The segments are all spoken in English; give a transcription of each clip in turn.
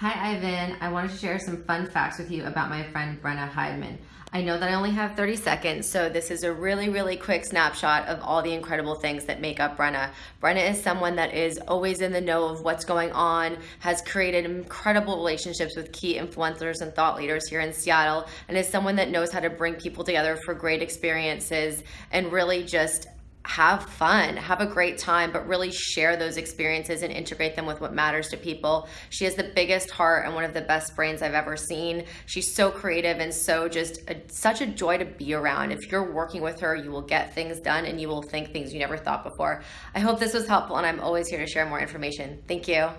Hi, Ivan. I wanted to share some fun facts with you about my friend Brenna Heidman. I know that I only have 30 seconds, so this is a really, really quick snapshot of all the incredible things that make up Brenna. Brenna is someone that is always in the know of what's going on, has created incredible relationships with key influencers and thought leaders here in Seattle, and is someone that knows how to bring people together for great experiences and really just have fun, have a great time, but really share those experiences and integrate them with what matters to people. She has the biggest heart and one of the best brains I've ever seen. She's so creative and so just a, such a joy to be around. If you're working with her, you will get things done and you will think things you never thought before. I hope this was helpful and I'm always here to share more information. Thank you.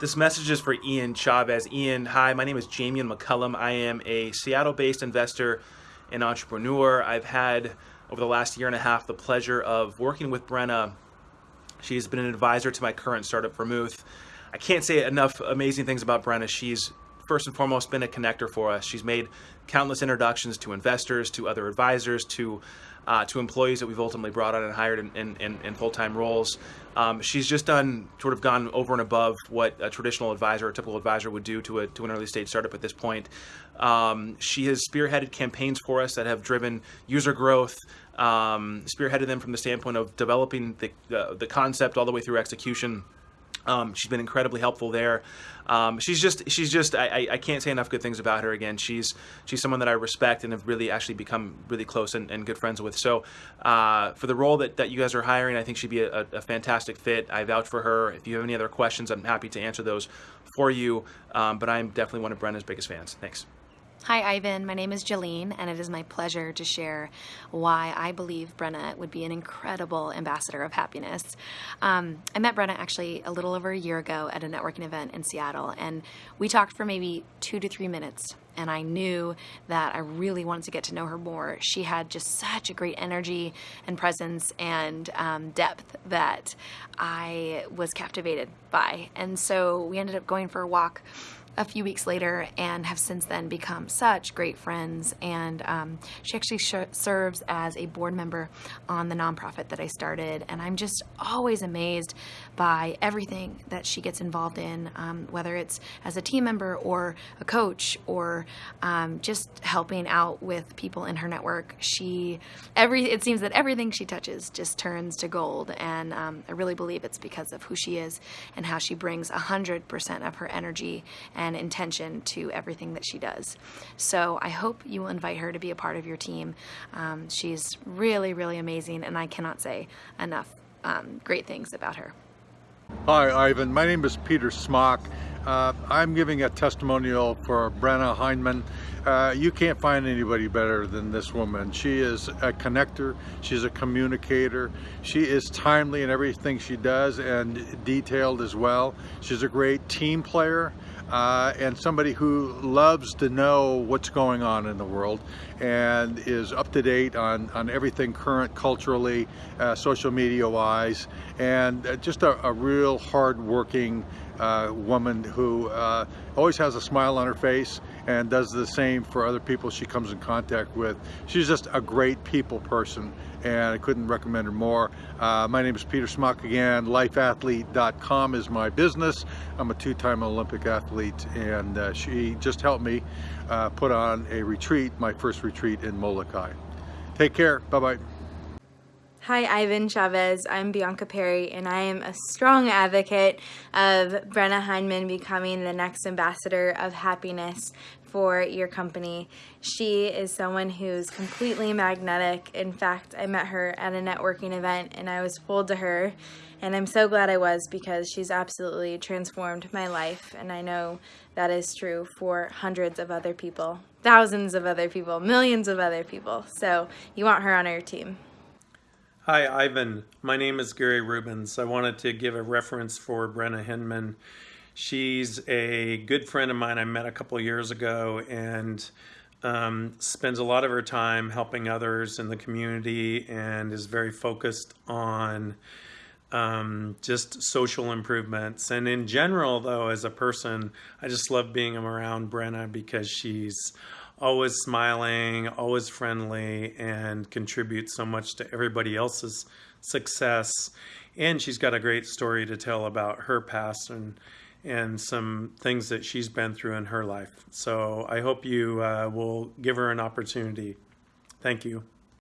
This message is for Ian Chavez. Ian, hi, my name is Jamian McCullum. I am a Seattle-based investor and entrepreneur. I've had over the last year and a half the pleasure of working with Brenna. She's been an advisor to my current startup, Vermouth. I can't say enough amazing things about Brenna. She's first and foremost been a connector for us. She's made countless introductions to investors, to other advisors, to uh, to employees that we've ultimately brought on and hired in, in, in, in full-time roles. Um, she's just done sort of gone over and above what a traditional advisor, a typical advisor would do to a to an early stage startup at this point. Um, she has spearheaded campaigns for us that have driven user growth, um, spearheaded them from the standpoint of developing the, uh, the concept all the way through execution. Um, she's been incredibly helpful there. Um, she's just, she's just, I, I can't say enough good things about her. Again, she's, she's someone that I respect and have really actually become really close and, and good friends with. So, uh, for the role that, that you guys are hiring, I think she'd be a, a, fantastic fit. I vouch for her. If you have any other questions, I'm happy to answer those for you. Um, but I'm definitely one of Brenda's biggest fans. Thanks. Hi, Ivan. My name is Jalene, and it is my pleasure to share why I believe Brenna would be an incredible ambassador of happiness. Um, I met Brenna actually a little over a year ago at a networking event in Seattle, and we talked for maybe two to three minutes. And I knew that I really wanted to get to know her more. She had just such a great energy and presence and um, depth that I was captivated by. And so we ended up going for a walk a few weeks later and have since then become such great friends. And um, she actually serves as a board member on the nonprofit that I started. And I'm just always amazed by everything that she gets involved in, um, whether it's as a team member or a coach or um, just helping out with people in her network. She, every, it seems that everything she touches just turns to gold. And um, I really believe it's because of who she is and how she brings 100% of her energy and intention to everything that she does. So I hope you will invite her to be a part of your team. Um, she's really, really amazing, and I cannot say enough um, great things about her. Hi, Ivan. My name is Peter Schmock. Uh, I'm giving a testimonial for Brenna Heineman. Uh, you can't find anybody better than this woman. She is a connector, she's a communicator, she is timely in everything she does and detailed as well. She's a great team player uh, and somebody who loves to know what's going on in the world and is up to date on, on everything current culturally, uh, social media wise, and uh, just a, a real hard-working uh, woman who uh, always has a smile on her face and does the same for other people she comes in contact with. She's just a great people person and I couldn't recommend her more. Uh, my name is Peter Schmock again. Lifeathlete.com is my business. I'm a two-time Olympic athlete and uh, she just helped me uh, put on a retreat, my first retreat in Molokai. Take care. Bye-bye. Hi, Ivan Chavez. I'm Bianca Perry, and I am a strong advocate of Brenna Heinman becoming the next ambassador of happiness for your company. She is someone who's completely magnetic. In fact, I met her at a networking event, and I was pulled to her, and I'm so glad I was because she's absolutely transformed my life, and I know that is true for hundreds of other people, thousands of other people, millions of other people. So you want her on your team. Hi, Ivan. My name is Gary Rubens. I wanted to give a reference for Brenna Hinman. She's a good friend of mine I met a couple years ago and um, spends a lot of her time helping others in the community and is very focused on um, just social improvements. And in general, though, as a person, I just love being around Brenna because she's always smiling, always friendly, and contributes so much to everybody else's success. And she's got a great story to tell about her past and and some things that she's been through in her life. So I hope you uh, will give her an opportunity. Thank you.